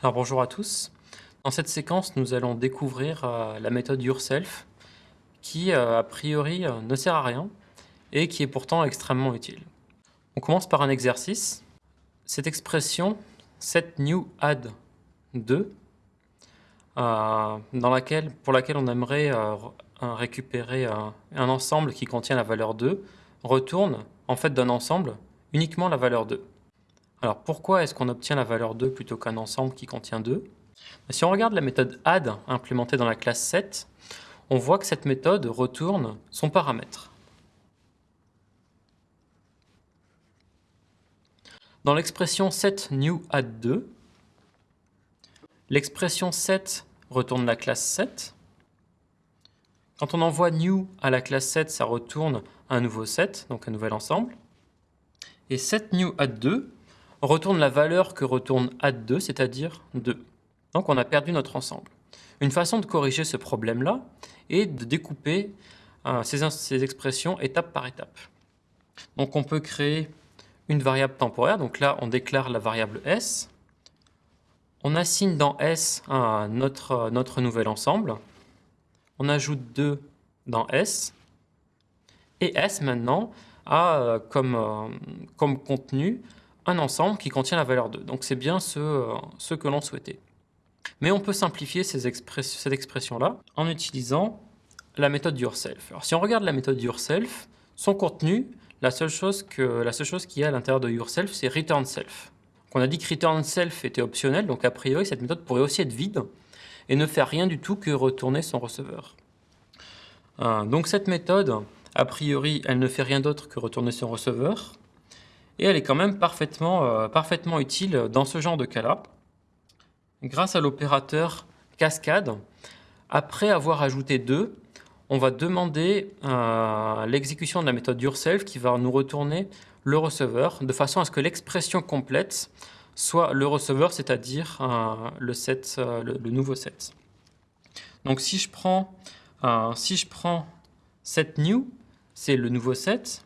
Alors bonjour à tous. Dans cette séquence, nous allons découvrir euh, la méthode yourself qui, euh, a priori, euh, ne sert à rien et qui est pourtant extrêmement utile. On commence par un exercice. Cette expression set new add 2, dans laquelle, pour laquelle on aimerait récupérer un ensemble qui contient la valeur 2, retourne en fait d'un ensemble uniquement la valeur 2. Alors pourquoi est-ce qu'on obtient la valeur 2 plutôt qu'un ensemble qui contient 2 ben, Si on regarde la méthode add implémentée dans la classe 7, on voit que cette méthode retourne son paramètre. Dans l'expression set new add 2, l'expression set retourne la classe 7. Quand on envoie new à la classe 7, ça retourne un nouveau set, donc un nouvel ensemble. Et set new add 2 retourne la valeur que retourne add2, c'est-à-dire 2. Donc on a perdu notre ensemble. Une façon de corriger ce problème-là est de découper euh, ces, ces, expressions étape par étape. Donc on peut créer une variable temporaire, donc là on déclare la variable s, on assigne dans s notre, notre nouvel ensemble, on ajoute 2 dans s, et s maintenant a euh, comme, euh, comme contenu un ensemble qui contient la valeur 2. Donc c'est bien ce, euh, ce que l'on souhaitait. Mais on peut simplifier cette expression-là en utilisant la méthode yourself. Alors si on regarde la méthode yourself, son contenu, la seule chose qu'il y a à l'intérieur de yourself, c'est return self. on a dit que return self était optionnel, donc a priori cette méthode pourrait aussi être vide et ne faire rien du tout que retourner son receveur. Euh, donc cette méthode, a priori, elle ne fait rien d'autre que retourner son receveur et elle est quand même parfaitement, euh, parfaitement utile dans ce genre de cas-là. Grâce à l'opérateur cascade, après avoir ajouté 2, on va demander euh, l'exécution de la méthode yourself qui va nous retourner le receveur de façon à ce que l'expression complète soit le receveur, c'est-à-dire euh, le, le, nouveau set. Donc si je prends, si je prends set new, c'est le nouveau set,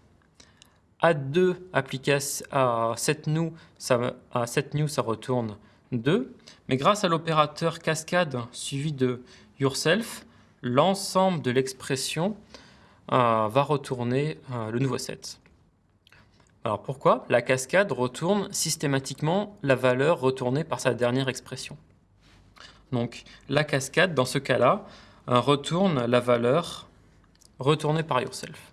Add2 appliqué à setNew, ça, à ça retourne 2. Mais grâce à l'opérateur cascade suivi de yourself, l'ensemble de l'expression euh, va retourner euh, le nouveau set. Alors pourquoi La cascade retourne systématiquement la valeur retournée par sa dernière expression? Donc la cascade, dans ce cas-là, euh, retourne la valeur retournée par yourself.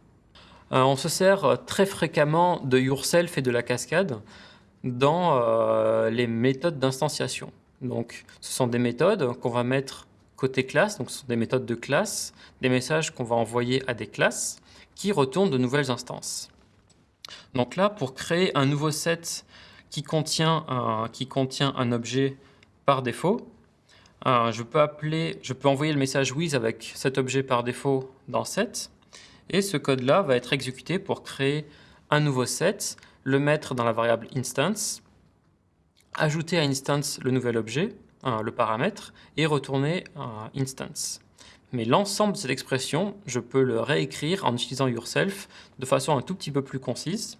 Euh, on se sert très fréquemment de yourself et de la cascade dans euh, les méthodes d'instanciation. Donc, ce sont des méthodes qu'on va mettre côté classe, donc ce sont des méthodes de classe, des messages qu'on va envoyer à des classes qui retournent de nouvelles instances. Donc là, pour créer un nouveau set qui contient un, objet par défaut, euh, je, peux appeler, je peux envoyer le message with avec cet objet par défaut dans set, et ce code-là va être exécuté pour créer un nouveau set, le mettre dans la variable instance, ajouter à instance le nouvel objet, le paramètre, et retourner instance. Mais l'ensemble de cette expression, je peux le réécrire en utilisant yourself de façon un tout petit peu plus concise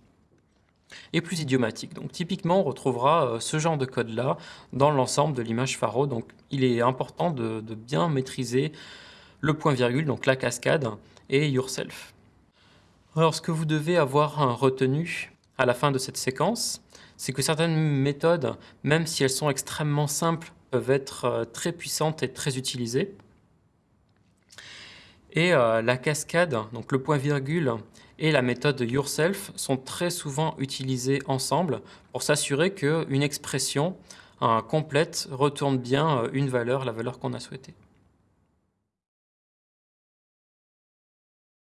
et plus idiomatique. Donc typiquement, on retrouvera euh, ce genre de code-là dans l'ensemble de l'image Faro. Donc il est important de bien maîtriser le point-virgule, donc la cascade, et yourself. Alors ce que vous devez avoir retenu à la fin de cette séquence, c'est que certaines méthodes, même si elles sont extrêmement simples, peuvent être euh, très puissantes et très utilisées. Et euh, la cascade, donc le point-virgule et la méthode yourself sont très souvent utilisées ensemble pour s'assurer qu'une expression complète retourne bien euh, une valeur, la valeur qu'on a souhaitée.